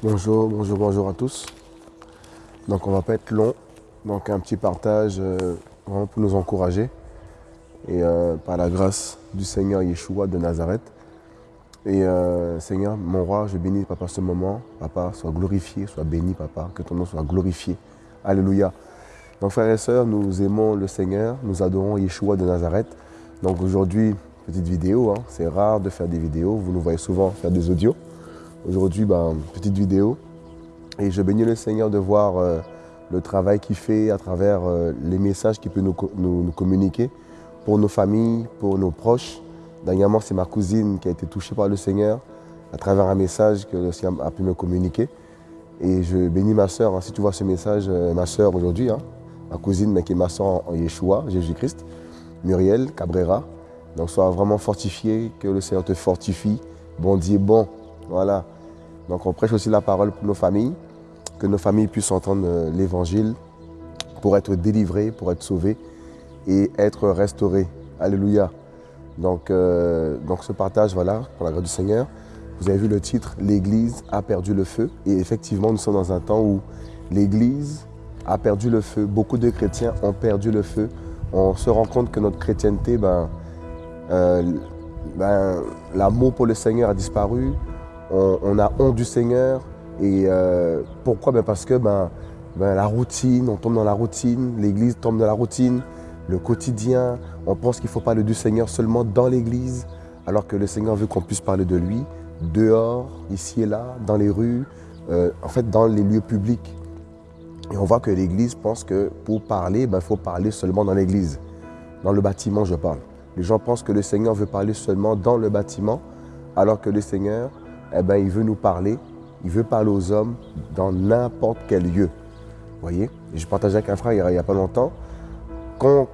Bonjour, bonjour, bonjour à tous. Donc on va pas être long. Donc un petit partage euh, vraiment pour nous encourager. Et euh, par la grâce du Seigneur Yeshua de Nazareth. Et euh, Seigneur, mon roi, je bénis Papa ce moment. Papa, sois glorifié, sois béni Papa, que ton nom soit glorifié. Alléluia. Donc frères et sœurs, nous aimons le Seigneur, nous adorons Yeshua de Nazareth. Donc aujourd'hui, petite vidéo, hein. c'est rare de faire des vidéos, vous nous voyez souvent faire des audios. Aujourd'hui, ben, petite vidéo. Et je bénis le Seigneur de voir euh, le travail qu'il fait à travers euh, les messages qu'il peut nous, communiquer pour nos familles, pour nos proches. Dernièrement, c'est ma cousine qui a été touchée par le Seigneur à travers un message que le Seigneur a pu me communiquer. Et je bénis ma soeur, hein. si tu vois ce message, euh, ma soeur aujourd'hui, hein, ma cousine, mais qui est ma soeur en Yeshua, Jésus-Christ, Muriel Cabrera. Donc sois vraiment fortifié, que le Seigneur te fortifie. Bon Dieu bon, voilà. Donc on prêche aussi la parole pour nos familles, que nos familles puissent entendre euh, l'évangile pour être délivrées, pour être sauvées et être restaurées. Alléluia. Donc, euh, donc ce partage, voilà, pour la grâce du Seigneur. Vous avez vu le titre, l'Église a perdu le feu. Et effectivement, nous sommes dans un temps où l'Église a perdu le feu. Beaucoup de chrétiens ont perdu le feu. On se rend compte que notre chrétienté, ben, euh, ben, l'amour pour le Seigneur a disparu on, a honte du Seigneur. Et euh, pourquoi? Ben Parce que ben, ben, la routine, on tombe dans la routine, l'Église tombe dans la routine, le quotidien. On pense qu'il faut parler du Seigneur seulement dans l'Église, alors que le Seigneur veut qu'on puisse parler de lui dehors, ici et là, dans les rues, euh, en fait dans les lieux publics. Et on voit que l'Église pense que pour parler, il faut parler seulement dans l'Église. Dans le bâtiment, je parle. Les gens pensent que le Seigneur veut parler seulement dans le bâtiment, alors que le Seigneur eh ben, il veut nous parler, il veut parler aux hommes dans n'importe quel lieu. Vous voyez? Je partageais avec un frère il n'y a, pas longtemps. Quand,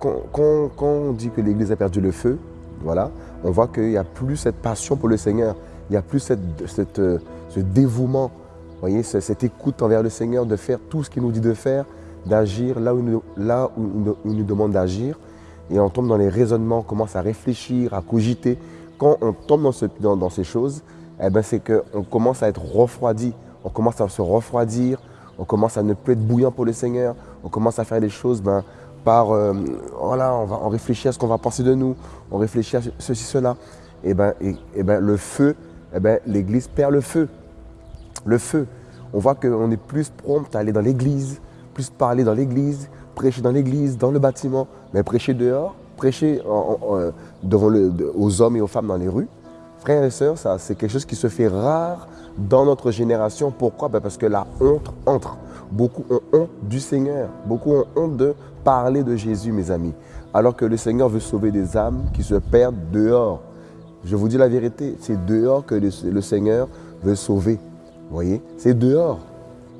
on dit que l'Église a perdu le feu, voilà, on voit qu'il n'y a plus cette passion pour le Seigneur. Il n'y a plus euh, ce dévouement, voyez, cette écoute envers le Seigneur, de faire tout ce qu'il nous dit de faire, d'agir là où, il nous, là il nous demande d'agir. Et on tombe dans les raisonnements, on commence à réfléchir, à cogiter. Quand on tombe dans, dans ces choses, eh ben, c'est qu'on commence à être refroidi, on commence à se refroidir, on commence à ne plus être bouillant pour le Seigneur, on commence à faire des choses ben, par, euh, voilà, on va en réfléchir à ce qu'on va penser de nous, on réfléchit à ceci, cela. Et eh ben, et, ben, le feu, eh ben, l'Église perd le feu. Le feu. On voit qu'on est plus prompt à aller dans l'Église, plus parler dans l'Église, prêcher dans l'Église, dans le bâtiment, mais prêcher dehors, prêcher devant le, aux hommes et aux femmes dans les rues, Frères et sœurs, c'est quelque chose qui se fait rare dans notre génération. Pourquoi? Ben, Parce que la honte entre. Beaucoup ont honte du Seigneur. Beaucoup ont honte de parler de Jésus, mes amis. Alors que le Seigneur veut sauver des âmes qui se perdent dehors. Je vous dis la vérité, c'est dehors que le, Seigneur veut sauver. Vous voyez? C'est dehors.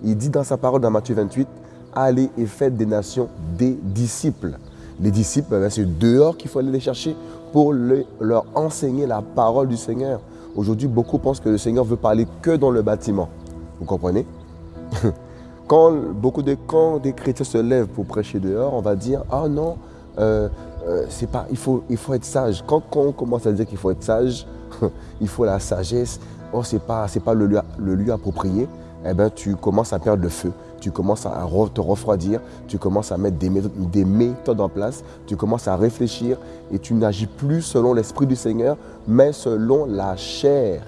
Il dit dans sa parole dans Matthieu 28, allez et faites des nations des disciples. Les disciples, ben, c'est dehors qu'il faut aller les chercher pour leur enseigner la parole du Seigneur. Aujourd'hui, beaucoup pensent que le Seigneur veut parler que dans le bâtiment. Vous comprenez? Quand beaucoup de des chrétiens se lèvent pour prêcher dehors, on va dire ah non, euh, euh, c'est pas, il faut, il faut être sage. Quand, on commence à dire qu'il faut être sage, il faut la sagesse. Oh, c'est pas, c'est pas le lieu, le lieu approprié. Eh ben, tu commences à perdre le feu tu commences à te refroidir, tu commences à mettre des méthodes, en place, tu commences à réfléchir et tu n'agis plus selon l'Esprit du Seigneur, mais selon la chair.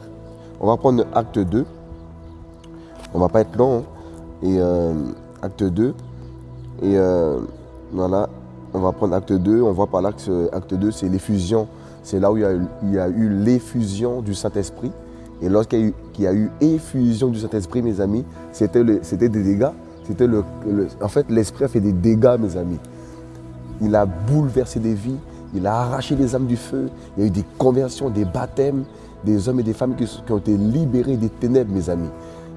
On va prendre acte 2. On va pas être long. Hein. Et euh, acte 2. Et euh, voilà, on va prendre acte 2. On voit par là que acte 2, c'est l'effusion. C'est là où il y a eu l'effusion du Saint-Esprit. Et lorsqu'il y, a eu effusion du Saint-Esprit, mes amis, c'était des dégâts. C'était le, en fait, l'Esprit a fait des dégâts, mes amis. Il a bouleversé des vies, il a arraché les âmes du feu, il y a eu des conversions, des baptêmes, des hommes et des femmes qui, ont été libérés des ténèbres, mes amis.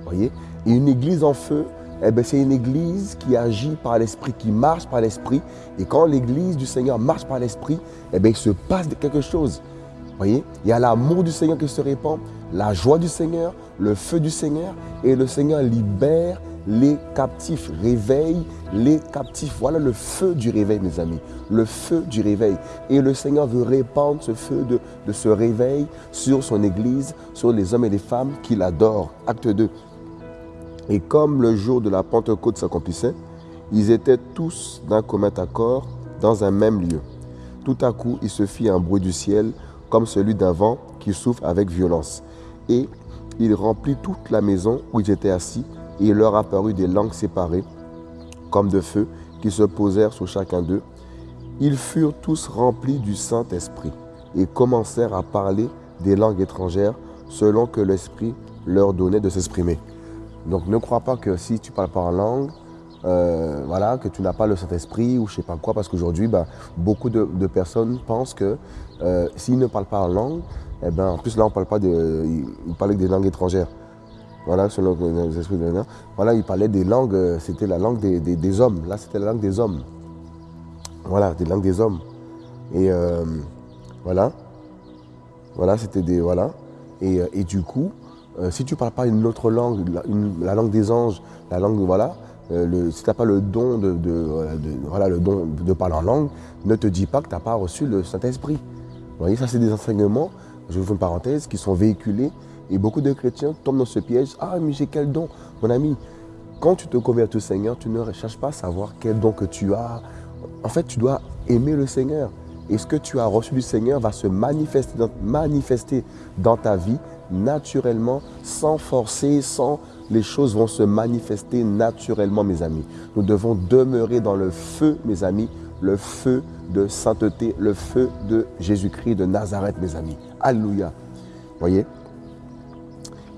voyez? Et une église en feu, eh ben, c'est une église qui agit par l'esprit, qui marche par l'esprit. Et quand l'église du Seigneur marche par l'esprit, eh ben, il se passe quelque chose. voyez Il y a l'amour du Seigneur qui se répand, la joie du Seigneur, le feu du Seigneur, et le Seigneur libère les captifs, réveille les captifs. Voilà le feu du réveil, mes amis. Le feu du réveil. Et le Seigneur veut répandre ce feu de, de ce réveil sur son Église, sur les hommes et les femmes qu'il adore. Acte 2. Et comme le jour de la Pentecôte s'accomplissait, ils étaient tous d'un commun accord dans un même lieu. Tout à coup, il se fit un bruit du ciel comme celui d'un vent qui souffle avec violence. Et il remplit toute la maison où ils étaient assis, et il leur apparut des langues séparées, comme de feu, qui se posèrent sur chacun d'eux. Ils furent tous remplis du Saint-Esprit, et commencèrent à parler des langues étrangères, selon que l'Esprit leur donnait de s'exprimer. Donc ne crois pas que si tu parles pas en langue, euh, voilà, que tu n'as pas le Saint-Esprit ou je sais pas quoi, parce qu'aujourd'hui, bah, beaucoup de, personnes pensent que euh, s'ils ne parlent pas en langue, eh ben, en plus là on parle pas de, il, parlait des langues étrangères. Voilà, selon les esprits de Voilà, il parlait des langues, euh, c'était la langue des, hommes. Là, c'était la langue des hommes. Voilà, des langues des hommes. Et voilà, voilà, c'était des voilà. Et, et, du coup, si tu ne parles pas une autre langue, la langue des anges, la langue voilà, euh, si tu n'as pas le don de, voilà, le don de parler en langue, ne te dis pas que tu n'as pas reçu le Saint-Esprit. Vous voyez, ça c'est des enseignements, je vous fais une parenthèse, qui sont véhiculés et beaucoup de chrétiens tombent dans ce piège. Ah, mais j'ai quel don? Mon ami, quand tu te convertis au Seigneur, tu ne cherches pas à savoir quel don que tu as. En fait, tu dois aimer le Seigneur. Et ce que tu as reçu du Seigneur va se manifester dans ta vie naturellement, sans forcer, sans les choses vont se manifester naturellement, mes amis. Nous devons demeurer dans le feu, mes amis, le feu de sainteté, le feu de Jésus-Christ de Nazareth, mes amis. Alléluia. Voyez?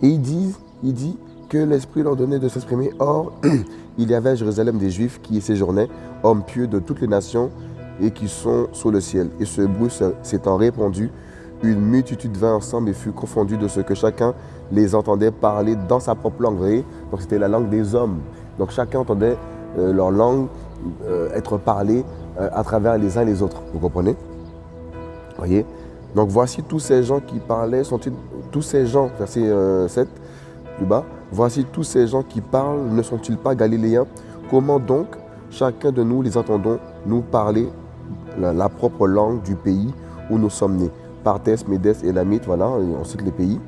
Et il dit, il dit que l'Esprit leur donnait de s'exprimer. Or, il y avait à Jérusalem des Juifs qui y séjournaient, hommes pieux de toutes les nations et qui sont sous le ciel. Et ce bruit s'étant répandu, une multitude vint ensemble et fut confondue de ce que chacun les entendait parler dans sa propre langue. Donc c'était la langue des hommes. Donc chacun entendait euh, leur langue euh, être parlée euh, à travers les uns les autres. Vous comprenez Donc voici tous ces gens qui parlaient, sont-ils tous ces gens, verset 7, plus bas, voici tous ces gens qui parlent, ne sont-ils pas galiléens? Comment donc chacun de nous les entendons nous parler la propre langue du pays où nous sommes nés? Parthès, Médès, Élamite, voilà, on cite les pays.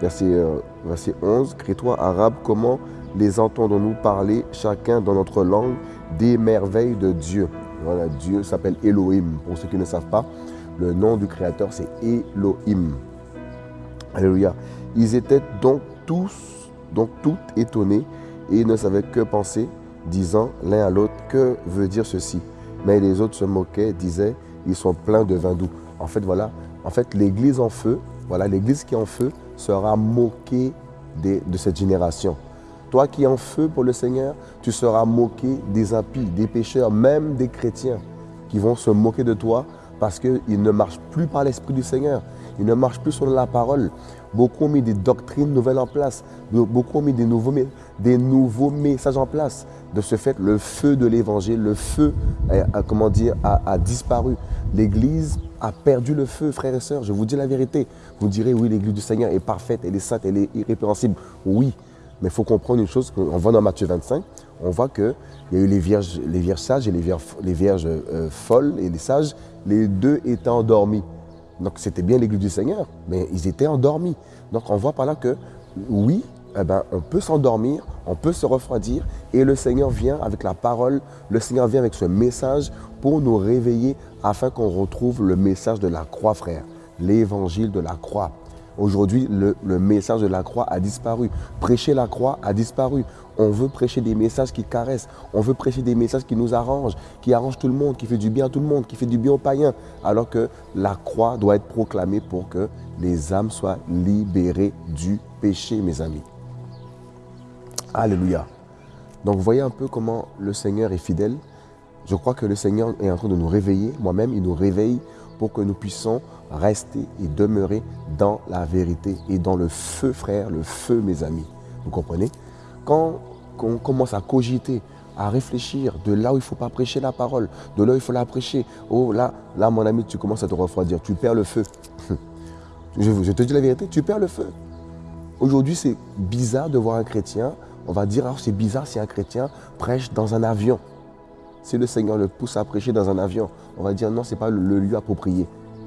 Verset, euh, verset 11, Crétois, Arabes, comment les entendons-nous parler chacun dans notre langue des merveilles de Dieu? Voilà, Dieu s'appelle Elohim. Pour ceux qui ne savent pas, le nom du Créateur, c'est Elohim. Alléluia. Ils étaient donc tous, donc toutes étonnés et ne savaient que penser, disant l'un à l'autre, que veut dire ceci? Mais les autres se moquaient, disaient, ils sont pleins de vin doux. En fait, voilà, en fait, l'église en feu, voilà, l'église qui est en feu sera moquée de, cette génération. Toi qui es en feu pour le Seigneur, tu seras moqué des impies, des pécheurs, même des chrétiens qui vont se moquer de toi parce qu'ils ne marchent plus par l'Esprit du Seigneur. Ils ne marchent plus selon la parole. Beaucoup ont mis des doctrines nouvelles en place. Beaucoup ont mis des nouveaux, des nouveaux messages en place. De ce fait, le feu de l'évangile, le feu, a, comment dire, a disparu. L'Église a perdu le feu, frères et sœurs. Je vous dis la vérité. Vous direz, oui, l'Église du Seigneur est parfaite, elle est sainte, elle est irrépréhensible. Oui, mais il faut comprendre une chose, on voit dans Matthieu 25, on voit qu'il y a eu les vierges, les vierges sages et les vierges, les vierges euh, folles et les sages. Les deux étaient endormis. Donc c'était bien l'Église du Seigneur, mais ils étaient endormis. Donc on voit par là que, oui, eh ben, on peut s'endormir, on peut se refroidir et le Seigneur vient avec la parole, le Seigneur vient avec ce message pour nous réveiller afin qu'on retrouve le message de la croix, frère, l'évangile de la croix. Aujourd'hui, le, message de la croix a disparu. Prêcher la croix a disparu. On veut prêcher des messages qui caressent. On veut prêcher des messages qui nous arrangent, qui arrangent tout le monde, qui fait du bien à tout le monde, qui fait du bien aux païens. Alors que la croix doit être proclamée pour que les âmes soient libérées du péché, mes amis. Alléluia. Donc, voyez un peu comment le Seigneur est fidèle. Je crois que le Seigneur est en train de nous réveiller. Moi-même, il nous réveille pour que nous puissions rester et demeurer dans la vérité et dans le feu, frère, le feu, mes amis. Vous comprenez? Quand on commence à cogiter, à réfléchir de là où il ne faut pas prêcher la parole, de là où il faut la prêcher, oh là, là, mon ami, tu commences à te refroidir, tu perds le feu. Je, je te dis la vérité, tu perds le feu. Aujourd'hui, c'est bizarre de voir un chrétien. On va dire, ah, c'est bizarre si un chrétien prêche dans un avion. Si le Seigneur le pousse à prêcher dans un avion, on va dire non, ce n'est pas le lieu approprié.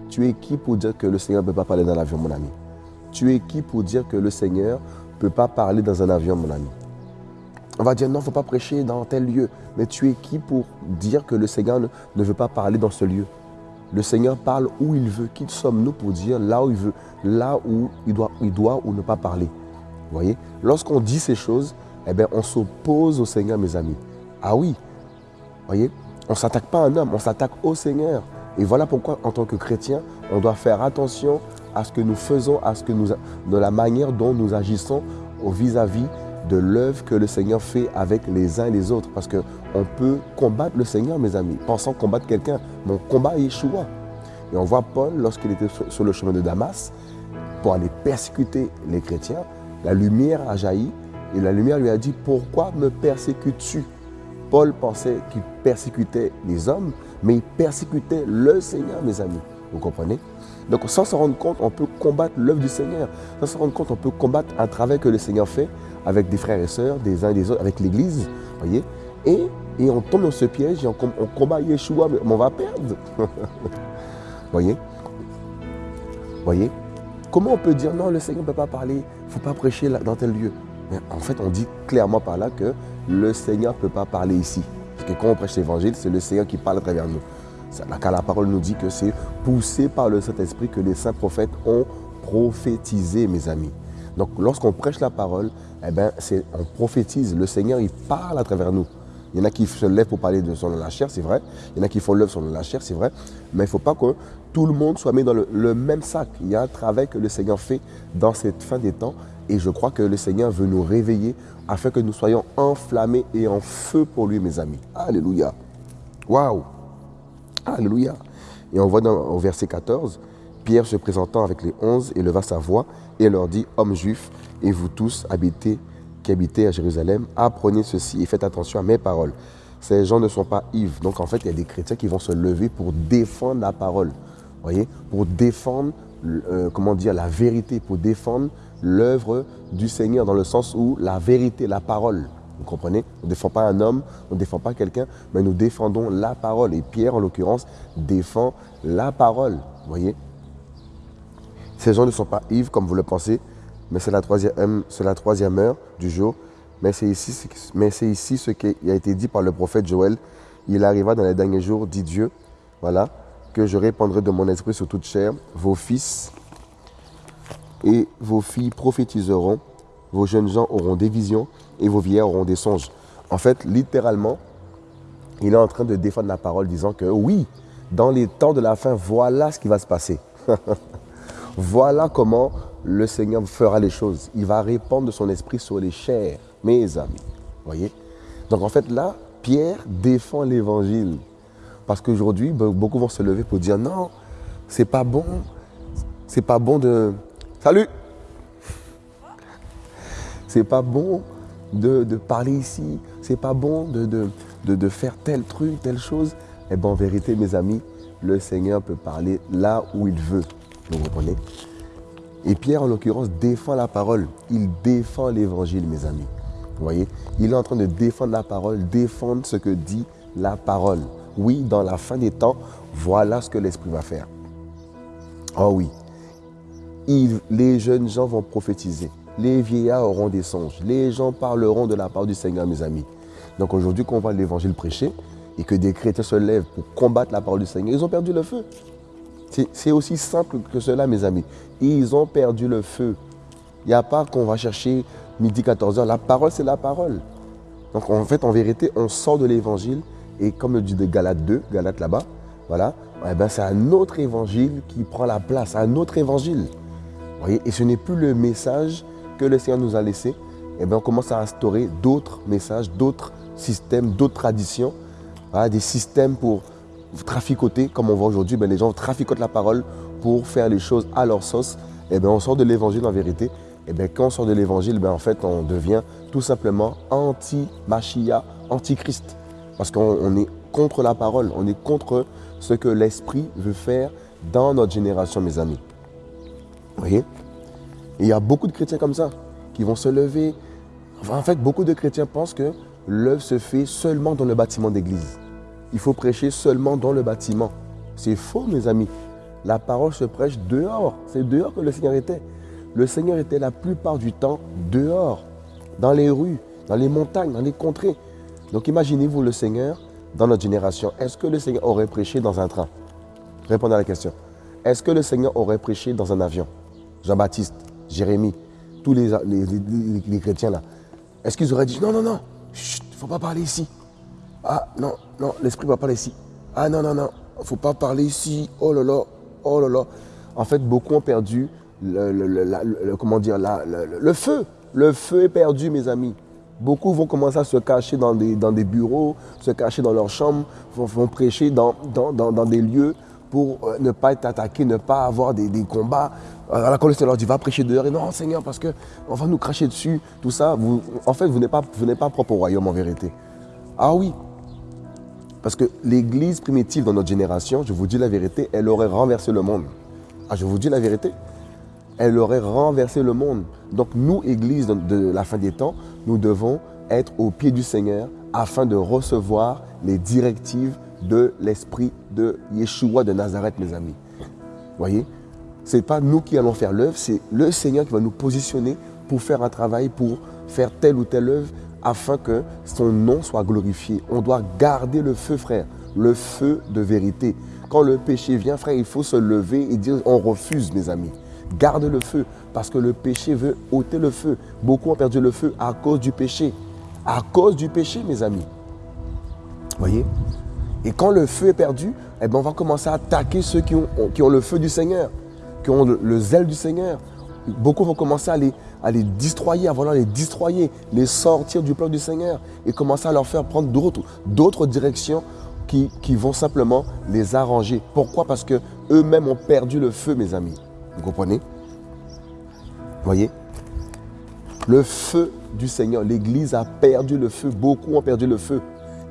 Tu es qui pour dire que le Seigneur ne peut pas parler dans l'avion, mon ami? Tu es qui pour dire que le Seigneur ne peut pas parler dans un avion, mon ami? On va dire non, il ne faut pas prêcher dans tel lieu. Mais tu es qui pour dire que le Seigneur ne, veut pas parler dans ce lieu? Le Seigneur parle où il veut. Qui sommes-nous pour dire là où il veut, là où il doit, il doit ou ne pas parler? Vous voyez? Lorsqu'on dit ces choses, eh bien, on s'oppose au Seigneur, mes amis. Ah oui, voyez? On ne s'attaque pas à un homme, on s'attaque au Seigneur. Et voilà pourquoi, en tant que chrétien, on doit faire attention à ce que nous faisons, à ce que nous, de la manière dont nous agissons vis-à-vis de l'œuvre que le Seigneur fait avec les uns et les autres. Parce qu'on peut combattre le Seigneur, mes amis, pensant combattre quelqu'un. Mon combat est Yeshua. Et on voit Paul, lorsqu'il était sur le chemin de Damas, pour aller persécuter les chrétiens, la lumière a jailli et la lumière lui a dit, pourquoi me persécutes-tu? Paul pensait qu'il persécutait les hommes, mais il persécutait le Seigneur, mes amis. Vous comprenez? Donc sans se rendre compte, on peut combattre l'œuvre du Seigneur. Sans se rendre compte, on peut combattre un travail que le Seigneur fait avec des frères et sœurs, des uns et des autres, avec l'Église. voyez et, et, on tombe dans ce piège et on, combat Yeshua, mais on va perdre. voyez voyez Comment on peut dire non, le Seigneur ne peut pas parler, il ne faut pas prêcher dans tel lieu En fait, on dit clairement par là que le Seigneur ne peut pas parler ici. Parce que quand on prêche l'évangile, c'est le Seigneur qui parle à travers nous. La parole nous dit que c'est poussé par le Saint-Esprit que les saints prophètes ont prophétisé, mes amis. Donc lorsqu'on prêche la parole, eh ben, on prophétise. Le Seigneur, il parle à travers nous. Il y en a qui se lèvent pour parler de son la chair, c'est vrai. Il y en a qui font l'œuvre sur la chair, c'est vrai. Mais il ne faut pas que tout le monde soit mis dans le même sac. Il y a un travail que le Seigneur fait dans cette fin des temps et je crois que le Seigneur veut nous réveiller afin que nous soyons enflammés et en feu pour lui, mes amis. Alléluia. Waouh. Alléluia. Et on voit dans, au verset 14, Pierre se présentant avec les onze éleva sa voix et leur dit, Hommes juifs, et vous tous habitez, qui habitez à Jérusalem, apprenez ceci et faites attention à mes paroles. Ces gens ne sont pas ivres. Donc en fait, il y a des chrétiens qui vont se lever pour défendre la parole. voyez? Pour défendre, euh, comment dire, la vérité, pour défendre l'œuvre du Seigneur dans le sens où la vérité, la parole, vous comprenez? On ne défend pas un homme, on ne défend pas quelqu'un, mais nous défendons la parole. Et Pierre, en l'occurrence, défend la parole. Voyez? Ces gens ne sont pas ivres comme vous le pensez, mais c'est la, troisième, troisième heure du jour. Mais c'est ici ce qui a été dit par le prophète Joël. Il arriva dans les derniers jours, dit Dieu, voilà, que je répandrai de mon esprit sur toute chair. Vos fils et vos filles prophétiseront, vos jeunes gens auront des visions et vos vieillards auront des songes. En fait, littéralement, il est en train de défendre la parole disant que oui, dans les temps de la fin, voilà ce qui va se passer. voilà comment le Seigneur fera les choses. Il va répandre son esprit sur les chairs, mes amis. Voyez? Donc en fait là, Pierre défend l'évangile. Parce qu'aujourd'hui, beaucoup vont se lever pour dire non, c'est pas bon. C'est pas bon de, Salut C'est pas bon de, parler ici, c'est pas bon de, de, faire tel truc, telle chose. Eh bien, en vérité, mes amis, le Seigneur peut parler là où il veut. Vous comprenez? Et Pierre, en l'occurrence, défend la parole. Il défend l'évangile, mes amis. Vous voyez? Il est en train de défendre la parole, défendre ce que dit la parole. Oui, dans la fin des temps, voilà ce que l'Esprit va faire. Oh oui, les jeunes gens vont prophétiser. Les vieillards auront des songes. Les gens parleront de la part du Seigneur, mes amis. Donc aujourd'hui, quand on voit l'évangile prêcher et que des chrétiens se lèvent pour combattre la parole du Seigneur, ils ont perdu le feu. C'est aussi simple que cela, mes amis. Ils ont perdu le feu. Il n'y a pas qu'on va chercher midi 14h. La parole, c'est la parole. Donc en fait, en vérité, on sort de l'évangile et comme le dit de Galate 2, Galate là-bas, voilà, eh ben, c'est un autre évangile qui prend la place, un autre évangile et ce n'est plus le message que le Seigneur nous a laissé. Eh bien, on commence à instaurer d'autres messages, d'autres systèmes, d'autres traditions, des systèmes pour traficoter, comme on voit aujourd'hui, ben, les gens traficotent la parole pour faire les choses à leur sauce. Et eh bien, on sort de l'évangile en vérité. Et eh bien, quand on sort de l'évangile, ben, en fait, on devient tout simplement anti-Machia, anti-Christ. Parce qu'on est contre la parole, on est contre ce que l'Esprit veut faire dans notre génération, mes amis. Vous voyez? Il y a beaucoup de chrétiens comme ça, qui vont se lever. En fait, beaucoup de chrétiens pensent que l'œuvre se fait seulement dans le bâtiment d'église. Il faut prêcher seulement dans le bâtiment. C'est faux, mes amis. La parole se prêche dehors. C'est dehors que le Seigneur était. Le Seigneur était la plupart du temps dehors, dans les rues, dans les montagnes, dans les contrées. Donc imaginez-vous le Seigneur dans notre génération. Est-ce que le Seigneur aurait prêché dans un train? Répondez à la question. Est-ce que le Seigneur aurait prêché dans un avion? Jean-Baptiste, Jérémie, tous les, les, chrétiens là. Est-ce qu'ils auraient dit non, non, non, il ne faut pas parler ici. Non, non, l'esprit ne va parler ici. Ah non, non, non, il ne faut pas parler ici. Oh là là, oh là là. En fait, beaucoup ont perdu le, comment dire, le feu. Le feu est perdu, mes amis. Beaucoup vont commencer à se cacher dans des, bureaux, se cacher dans leurs chambres, vont, prêcher dans, des lieux pour euh, ne pas être attaqués, ne pas avoir des, combats. Alors, la le leur dit, va prêcher dehors. Non, Seigneur, parce qu'on va nous cracher dessus. Tout ça, en fait, vous n'êtes pas propre au royaume en vérité. Ah oui, parce que l'église primitive dans notre génération, je vous dis la vérité, elle aurait renversé le monde. Ah, je vous dis la vérité elle aurait renversé le monde. Donc nous, Église de la fin des temps, nous devons être au pied du Seigneur afin de recevoir les directives de l'Esprit de Yeshua de Nazareth, mes amis. Voyez? Ce n'est pas nous qui allons faire l'œuvre, c'est le Seigneur qui va nous positionner pour faire un travail, pour faire telle ou telle œuvre, afin que son nom soit glorifié. On doit garder le feu, frère, le feu de vérité. Quand le péché vient, frère, il faut se lever et dire on refuse, mes amis. Garde le feu parce que le péché veut ôter le feu. Beaucoup ont perdu le feu à cause du péché. À cause du péché, mes amis. Voyez? Et quand le feu est perdu, eh ben on va commencer à attaquer ceux qui ont le feu du Seigneur, qui ont le, zèle du Seigneur. Beaucoup vont commencer à les, à les destroyer, à vouloir les destroyer, les sortir du plan du Seigneur et commencer à leur faire prendre d'autres directions qui, qui vont simplement les arranger. Pourquoi? Parce qu'eux-mêmes ont perdu le feu, mes amis. Vous comprenez? Voyez? Le feu du Seigneur, l'Église a perdu le feu, beaucoup ont perdu le feu.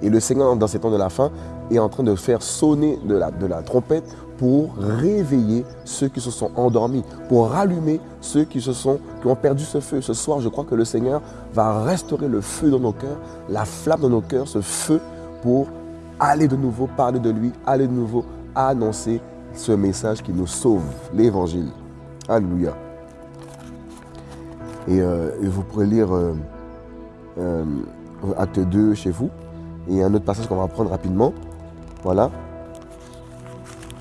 Et le Seigneur, dans ces temps de la fin, est en train de faire sonner de la trompette pour réveiller ceux qui se sont endormis, pour rallumer ceux qui, se sont, qui ont perdu ce feu. Ce soir, je crois que le Seigneur va restaurer le feu dans nos cœurs, la flamme dans nos cœurs, ce feu pour aller de nouveau parler de lui, aller de nouveau annoncer ce message qui nous sauve, l'évangile. Alléluia. Et, euh, vous pourrez lire euh, euh, acte 2 chez vous. Et un autre passage qu'on va prendre rapidement. Voilà.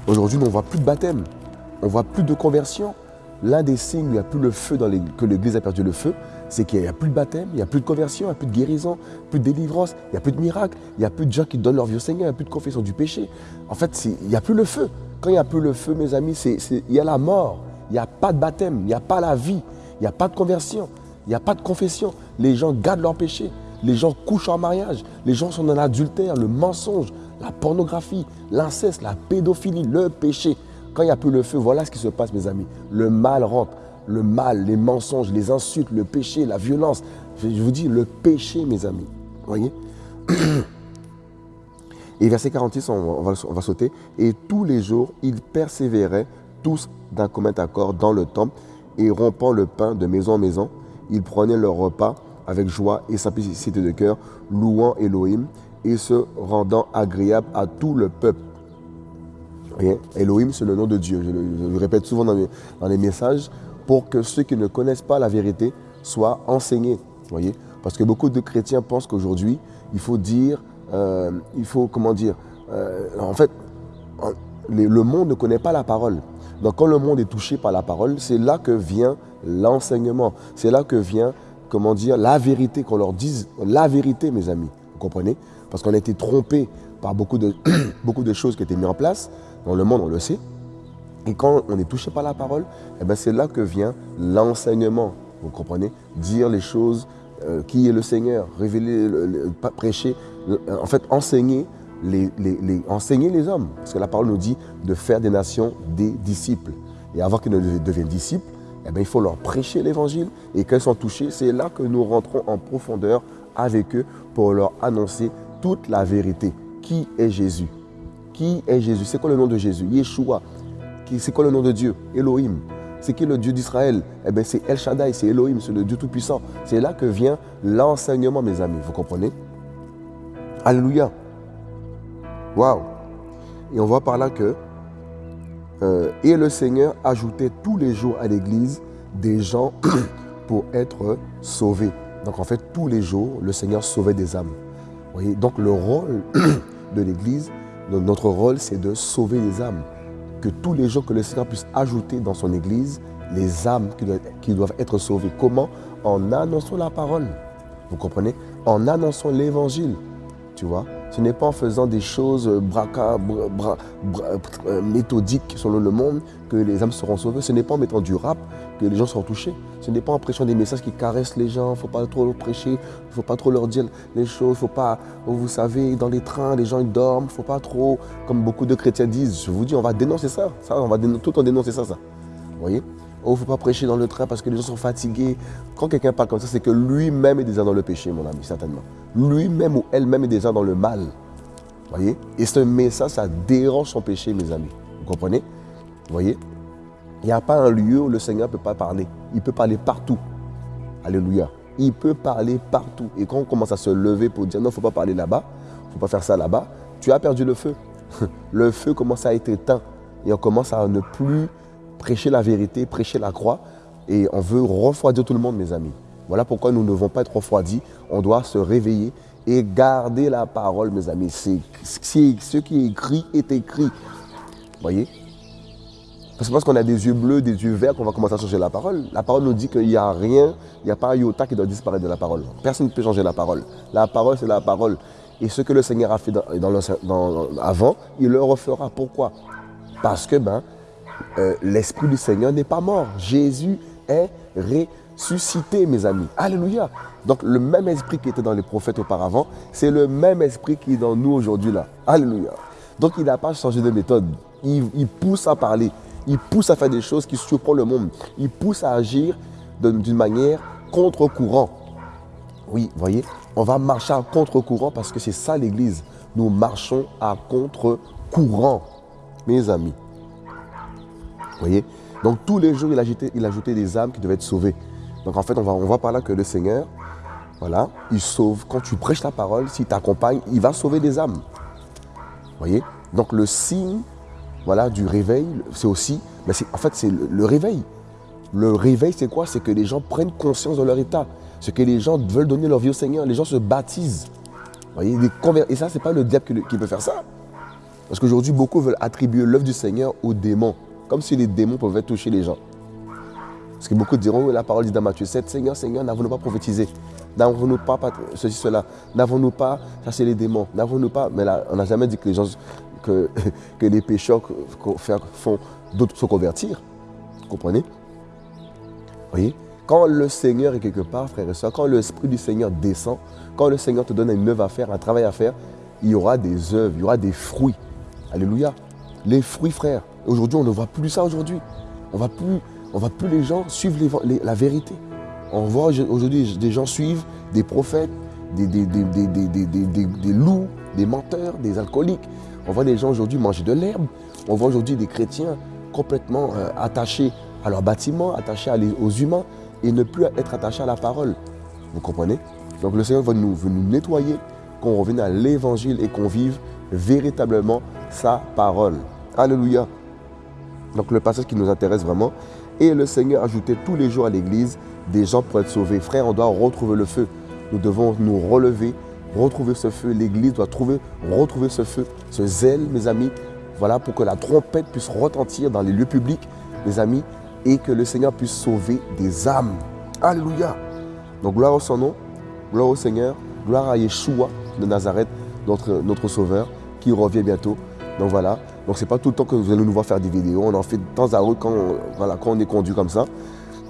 Aujourd'hui, on ne voit plus de baptême. On ne voit plus de conversion. L'un des signes où il n'y a plus le feu, dans les, que l'Église a perdu le feu, c'est qu'il n'y a plus de baptême, il n'y a plus de conversion, il n'y a plus de guérison, plus de délivrance, il n'y a plus de miracle, il n'y a plus de gens qui donnent leur vie au Seigneur, il n'y a plus de confession du péché. En fait, il n'y a plus le feu. Quand il n'y a plus le feu, mes amis, il y a la mort. Il n'y a pas de baptême, il n'y a pas la vie, il n'y a pas de conversion, il n'y a pas de confession. Les gens gardent leur péché. Les gens couchent en mariage. Les gens sont dans l'adultère, le mensonge, la pornographie, l'inceste, la pédophilie, le péché. Quand il n'y a plus le feu, voilà ce qui se passe, mes amis. Le mal rentre. Le mal, les mensonges, les insultes, le péché, la violence. Je vous dis, le péché, mes amis. Voyez et verset 46, on va, on va, sauter. Et tous les jours, ils persévéraient tous d'un commun accord dans le temple et rompant le pain de maison en maison, ils prenaient leur repas avec joie et simplicité de cœur, louant Elohim et se rendant agréable à tout le peuple. Elohim, c'est le nom de Dieu. Je le, répète souvent dans, les messages pour que ceux qui ne connaissent pas la vérité soient enseignés. Voyez? Parce que beaucoup de chrétiens pensent qu'aujourd'hui, il faut dire euh, il faut, comment dire, euh, en fait, le monde ne connaît pas la parole. Donc quand le monde est touché par la parole, c'est là que vient l'enseignement. C'est là que vient, comment dire, la vérité, qu'on leur dise la vérité, mes amis. Vous comprenez? Parce qu'on a été trompé par beaucoup de, beaucoup de choses qui étaient mises en place. Dans le monde, on le sait. Et quand on est touché par la parole, eh ben c'est là que vient l'enseignement. Vous comprenez? Dire les choses, euh, qui est le Seigneur, révéler, prêcher, en fait, enseigner les, enseigner les hommes. Parce que la parole nous dit de faire des nations des disciples. Et avant qu'ils ne deviennent disciples, eh bien, il faut leur prêcher l'évangile. Et quand ils sont touchés, c'est là que nous rentrons en profondeur avec eux pour leur annoncer toute la vérité. Qui est Jésus? Qui est Jésus? C'est quoi le nom de Jésus? Yeshua. C'est quoi le nom de Dieu? Elohim. C'est qui le Dieu d'Israël? Eh bien, c'est El Shaddai, c'est Elohim, c'est le Dieu Tout-Puissant. C'est là que vient l'enseignement, mes amis. Vous comprenez? Alléluia. Waouh. Et on voit par là que euh, et le Seigneur ajoutait tous les jours à l'église des gens pour être sauvés. Donc en fait, tous les jours, le Seigneur sauvait des âmes. Donc le rôle de l'église, notre rôle, c'est de sauver les âmes. Que tous les jours que le Seigneur puisse ajouter dans son église les âmes qui doivent être sauvées. Comment? En annonçant la parole. Vous comprenez? En annonçant l'évangile. Ce n'est pas en faisant des choses braca, euh, méthodiques selon le monde que les âmes seront sauvées. Ce n'est pas en mettant du rap que les gens seront touchés. Ce n'est pas en prêchant des messages qui caressent les gens. Il ne faut pas trop prêcher. Il ne faut pas trop leur dire les choses. Il faut pas, vous savez, dans les trains, les gens dorment. Il ne faut pas trop, comme beaucoup de chrétiens disent. Je vous dis, on va dénoncer ça. ça on va tout en dénoncer ça, ça. Vous voyez? Oh, il ne faut pas prêcher dans le train parce que les gens sont fatigués. Quand quelqu'un parle comme ça, c'est que lui-même est déjà dans le péché, mon ami, certainement. Lui-même ou elle-même est déjà dans le mal. voyez? Et ce message, ça dérange son péché, mes amis. Vous comprenez? Voyez? Il n'y a pas un lieu où le Seigneur ne peut pas parler. Il peut parler partout. Alléluia. Il peut parler partout. Et quand on commence à se lever pour dire non, il ne faut pas parler là-bas, il ne faut pas faire ça là-bas, tu as perdu le feu. le feu commence à être éteint. Et on commence à ne plus prêcher la vérité, prêcher la croix. Et on veut refroidir tout le monde, mes amis. Voilà pourquoi nous ne devons pas être refroidis. On doit se réveiller et garder la parole, mes amis. Ce qui est écrit est écrit. Voyez? C'est parce qu'on a des yeux bleus, des yeux verts qu'on va commencer à changer la parole. La parole nous dit qu'il n'y a rien, il n'y a pas un iota qui doit disparaître de la parole. Personne ne peut changer la parole. La parole, c'est la parole. Et ce que le Seigneur a fait avant, il le refera. Pourquoi? Parce que ben, euh, l'Esprit du Seigneur n'est pas mort. Jésus est ressuscité, mes amis. Alléluia. Donc le même esprit qui était dans les prophètes auparavant, c'est le même esprit qui est dans nous aujourd'hui là. Alléluia. Donc il n'a pas changé de méthode. Il, pousse à parler. Il pousse à faire des choses qui surprennent le monde. Il pousse à agir d'une manière contre-courant. Oui, voyez, on va marcher à contre-courant parce que c'est ça l'Église. Nous marchons à contre-courant, mes amis Donc tous les jours, il ajoutait, des âmes qui devaient être sauvées. Donc en fait, on voit par là que le Seigneur, voilà, il sauve. Quand tu prêches la parole, s'il t'accompagne, il va sauver des âmes. voyez Donc le signe voilà, du réveil, c'est aussi, mais en fait, c'est le, réveil. Le réveil, c'est quoi? C'est que les gens prennent conscience de leur état. C'est que les gens veulent donner leur vie au Seigneur. Les gens se baptisent. voyez Et ça, ce n'est pas le diable qui peut faire ça. Parce qu'aujourd'hui, beaucoup veulent attribuer l'œuvre du Seigneur aux démons. Comme si les démons pouvaient toucher les gens. Parce que beaucoup diront, la parole dit dans Matthieu 7, Seigneur, Seigneur, n'avons-nous pas prophétisé? N'avons-nous pas ceci, cela? N'avons-nous pas chassé les démons? N'avons-nous pas? Mais là, on n'a jamais dit que les gens, que, que les pécheurs font d'autres se convertir. Vous comprenez? Voyez? Quand le Seigneur est quelque part, frère et soeur, quand l'Esprit du Seigneur descend, quand le Seigneur te donne une œuvre à faire, un travail à faire, il y aura des œuvres, il y aura des fruits. Alléluia. Les fruits, frère. Aujourd'hui, on ne voit plus ça aujourd'hui. On ne voit plus les gens suivre la vérité. On voit aujourd'hui des gens suivent des prophètes, des, loups, des menteurs, des alcooliques. On voit des gens aujourd'hui manger de l'herbe. On voit aujourd'hui des chrétiens complètement euh, attachés à leur bâtiment, attachés aux humains et ne plus être attachés à la parole. Vous comprenez? Donc le Seigneur va nous, veut nous nettoyer, qu'on revienne à l'évangile et qu'on vive véritablement sa parole. Alléluia. Donc le passage qui nous intéresse vraiment. Et le Seigneur ajoutait tous les jours à l'église des gens pour être sauvés. Frère, on doit retrouver le feu. Nous devons nous relever, retrouver ce feu. L'église doit trouver, retrouver ce feu, ce zèle, mes amis. Voilà, pour que la trompette puisse retentir dans les lieux publics, mes amis, et que le Seigneur puisse sauver des âmes. Alléluia. Donc gloire au son nom, gloire au Seigneur, gloire à Yeshua de Nazareth, notre, notre Sauveur, qui revient bientôt. Donc voilà, donc c'est pas tout le temps que vous allez nous voir faire des vidéos, on en fait de temps à autre quand, voilà, quand on est conduit comme ça.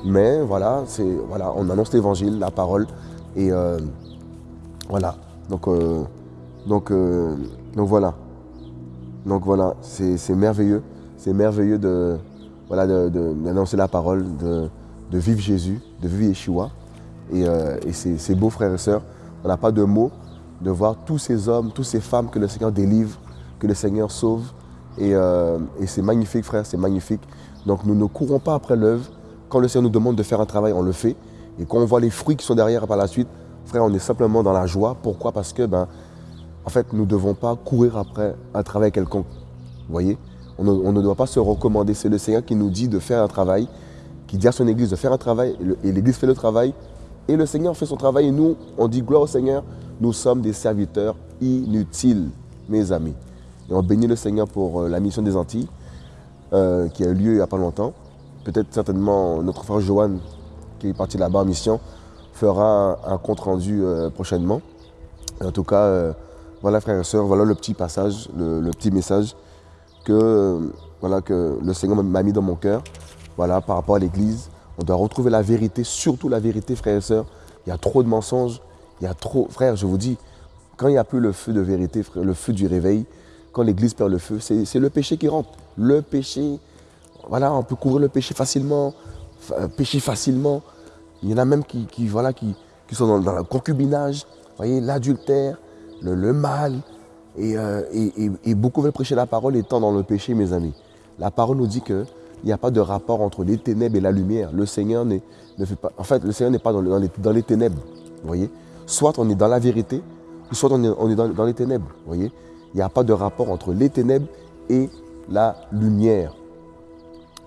Mais voilà, voilà on annonce l'évangile, la parole. Et euh, voilà, donc, euh, donc, euh, donc voilà. Donc voilà, c'est merveilleux. C'est merveilleux de voilà d'annoncer la parole, de, vivre Jésus, de vivre Yeshua. Et, et c'est beau, frères et sœurs. On n'a pas de mots de voir tous ces hommes, toutes ces femmes que le Seigneur délivre, que le Seigneur sauve. Euh, et, c'est magnifique, frère, c'est magnifique. Donc nous ne courons pas après l'œuvre. Quand le Seigneur nous demande de faire un travail, on le fait. Et quand on voit les fruits qui sont derrière par la suite, frère, on est simplement dans la joie. Pourquoi? Parce que, ben, en fait, nous ne devons pas courir après un travail quelconque. Vous voyez? On ne, on ne, doit pas se recommander. C'est le Seigneur qui nous dit de faire un travail, qui dit à son Église de faire un travail, et l'Église fait le travail, et le Seigneur fait son travail, et nous, on dit gloire au Seigneur, nous sommes des serviteurs inutiles, mes amis. Et on bénit le Seigneur pour euh, la mission des Antilles, euh, qui a eu lieu il n'y a pas longtemps. Peut-être certainement notre frère Johan, qui est parti là-bas en mission, fera un, compte rendu euh, prochainement. En tout cas, voilà frères et sœurs, voilà le petit passage, le, petit message que, voilà, que le Seigneur m'a mis dans mon cœur voilà, par rapport à l'Église. On doit retrouver la vérité, surtout la vérité frères et sœurs. Il y a trop de mensonges, il y a trop... Frères, je vous dis, quand il n'y a plus le feu de vérité, le feu du réveil, quand l'Église perd le feu, c'est le péché qui rentre. Le péché, voilà, on peut couvrir le péché facilement, pécher facilement. Il y en a même qui, voilà, qui, qui sont dans, le concubinage, voyez, l'adultère, le, mal. Et, euh, et, et, et, beaucoup veulent prêcher la parole étant dans le péché, mes amis. La parole nous dit qu'il n'y a pas de rapport entre les ténèbres et la lumière. Le Seigneur ne fait pas. En fait, le Seigneur n'est pas dans, dans, les, ténèbres. Voyez Soit on est dans la vérité, soit on est, on est dans, dans, les ténèbres. Voyez Il n'y a pas de rapport entre les ténèbres et la lumière.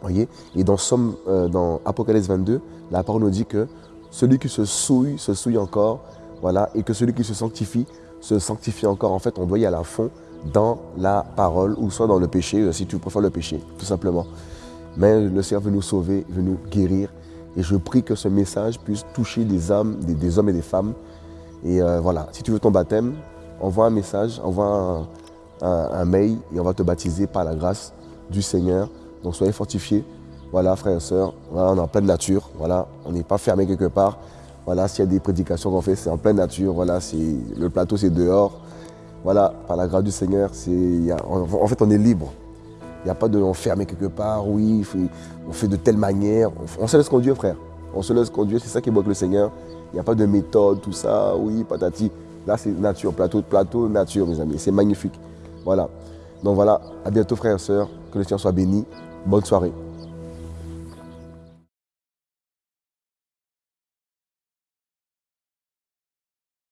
Voyez? Et dans, Somme, euh, dans Apocalypse 22, la parole nous dit que celui qui se souille, se souille encore, voilà, et que celui qui se sanctifie, se sanctifie encore. En fait, on doit y aller à fond dans la parole, ou soit dans le péché, euh, si tu préfères le péché, tout simplement. Mais le Seigneur veut nous sauver, veut nous guérir. Et je prie que ce message puisse toucher des âmes, des, hommes et des femmes. Et euh, voilà, si tu veux ton baptême, envoie un message, envoie un, un, mail, et on va te baptiser par la grâce du Seigneur. Donc soyez fortifiés. Voilà, frères et sœurs, on est en pleine nature. Voilà, on n'est pas fermé quelque part. Voilà, s'il y a des prédications qu'on fait, c'est en pleine nature. Voilà, le plateau, c'est dehors. Voilà, par la grâce du Seigneur, en, fait, on est libre. Il n'y a pas de enfermer quelque part. Oui, on fait de telle manière. On, se laisse conduire, frère. On se laisse conduire. C'est ça qui est le Seigneur. Il n'y a pas de méthode, tout ça. Oui, patati. Là, c'est nature, plateau, plateau, nature, mes amis. C'est magnifique. Voilà. Donc voilà, à bientôt, frères et sœurs. Que le Seigneur soit béni. Bonne soirée.